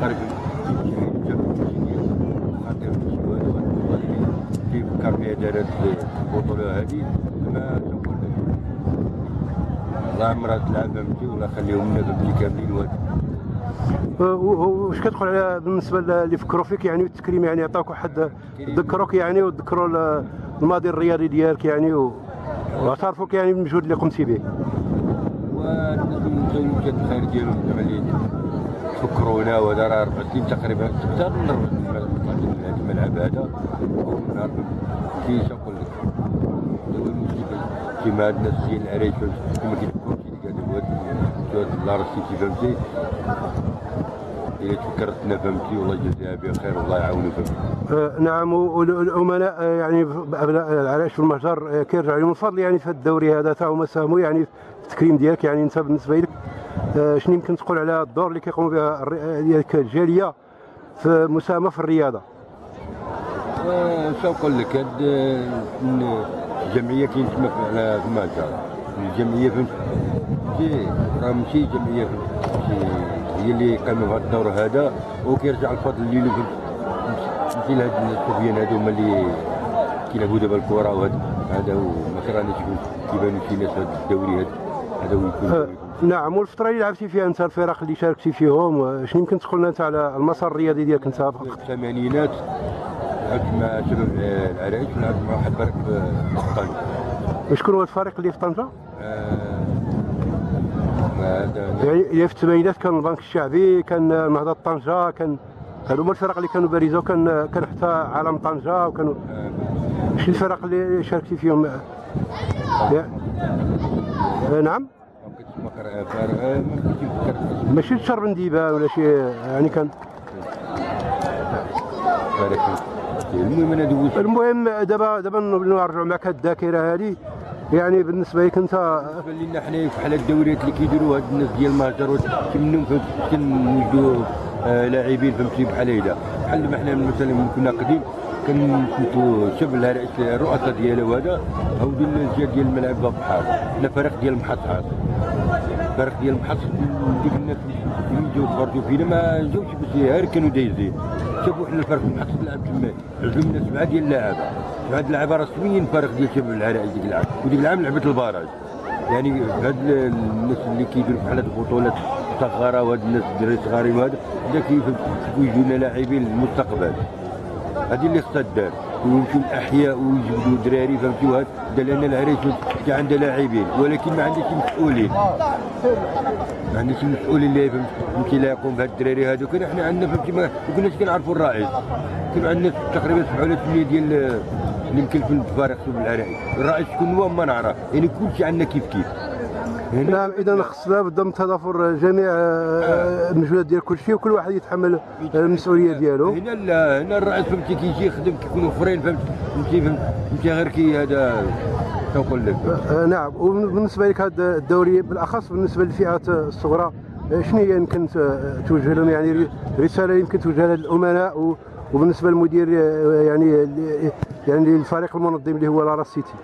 خارج خاطر كيف فكر فيها دارت البطوله هذه ما تقول لا عمرها تلعب فهمتي ولا خليهم لنا فهمتي كاملين وهذا و- و- واش كتقول على بالنسبة اللي فكروا فيك يعني والتكريم يعني عطاوك واحد ذكروك يعني وذكروا ال- الماضي الرياضي ديالك يعني واعترفوك يعني بالمجهود اللي قمتي به. والناس كانت الخير ديالهم فكرونا وهذا راه ربع سنين تقريبا أكثر من الملعب هذا. كي نقول لك. كيما هاد الناس ديال العريش كيما قال هو هاد لا راسيتي فهمتي؟ إلا تفكرتنا فهمتي والله يجازيها بخير والله يعاونو فهمتي؟ آه، نعم والأمناء آه، يعني أبناء العراش والمهجر آه، كيرجع لهم. الفضل يعني في الدوري هذا تا هما ساهموا يعني في التكريم ديالك يعني أنت بالنسبة لك. شنو يمكن تقول على الدور اللي كيقوموا به الر- ديالك الجالية في مساهمة في الرياضة؟ شو نقول لك؟ هاد الجمعيه كاين تما في- على في مالطا الجمعيه شي راه ماشي جمعية هي اللي قاموا بهذا الدور هذا وكيرجع الفضل اللي فهمت؟ ماشي لهاد الصبيان هادو هما اللي كيلعبوا دابا الكره وهذا هذا هو ما كرهناش كيبانوا شي ناس هذا الدوري هذا هذا هو يكون آه، دوري. نعم والفترة اللي لعبتي فيها أنت الفرق اللي شاركتي فيهم شنو يمكن تقول لنا أنت على المسار الرياضي ديالك أنت في الثمانينات لعبت مع شباب العرايش ولعبت مع واحد الفريق في طنجة وشكون هو الفريق اللي في طنجة؟ آه، يعني في الثمانينات كان البنك الشعبي كان نهضه طنجة كان هادو هما الفرق اللي كانوا بارزه وكان كان حتى عالم طنجة وكانوا آه، شنو الفرق اللي شاركتي فيهم؟ آه، نعم. ماشي تشرب ديبان ولا شي يعني كان. المهم أنا دوزت المهم دابا دابا نرجعوا معك هاد الذاكرة هذه يعني بالنسبة لك انت بالنسبة لنا حنا بحال الدوريات اللي كيديروا هاد الناس ديال المهجر فهمت كنوجدوا آه، لاعبين فهمتي بحال هيدا. بحال ما حنا مثلا كنا قديم شباب الهرائس الرؤساء ديالها وهذا هاودي الجهه ديال الملاعب بحال حنا فريق ديال المحطات فريق ديال المحط ديك الناس اللي جاو تفرجوا فينا ما جاوش باش غير كانوا دايزين شافوا حنا الفريق المحط تلعب تما عزمنا سبعه ديال اللاعبه سبعه ديال اللاعبه رسميين فريق ديال شباب العرايس ديك العام. وديك العام لعبت البراج. يعني هاد ال- الناس اللي كيديروا بحال هاد البطولات صغيره وهاد الناس الدراري صغارين وهذا بدا كيوجدوا لنا لاعبين للمستقبل هذه اللي خصها دار ويمشيو الاحياء ويجبدوا دراري فهمتي؟ وهذا لأن العريس كاع عندها لاعبين ولكن ما عندهاش مسؤولين. ما عندهاش مسؤولين اللي فهمت فهمتي لا يقوم بهاد الدراري هذوك إحنا عندنا فهمتي؟ ما كناش كنعرفوا الرئيس. كان عندنا تقريبا سبعة ولا ثمانية ديال اللي مكلفين بالفريق في العرايس الرئيس شكون هو ما نعرف. يعني كلشي عندنا كيف كيف. نعم إذا خص لابد من تضافر جميع آه، المجهودات ديال كل شيء وكل واحد يتحمل المسؤولية ديالو. هنا لا هنا الرئيس فهمتي كيجي يخدم كيكونوا اخرين فهمت فهمتي فهمتي غير كي هذا تنقول لك. آه، نعم. وبالنسبة لك هذا الدوري بالأخص بالنسبة للفئات الصغرى آه، شنو هي يمكن توجه لهم؟ يعني رسالة يمكن توجهها للامناء وبالنسبة للمدير آه، يعني يعني الفريق المنظم اللي هو لاراس سيتي.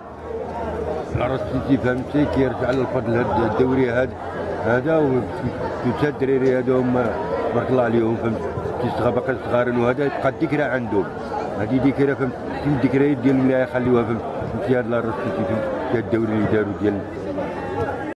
سيتي فهمتي؟ كيرجع للفضل هذا الدوري هذا هذا وتا الدراري هما بارك الله عليهم فهمت؟ كيصغى باقي صغارين وهذا تبقى الذكرى عندهم. هذه ذكرى فهمت؟ الذكريات ديال اللي يخليوها فهمت؟ فهمتي هذا العرس سيتي فهمت؟ الدوري اللي داروا ديال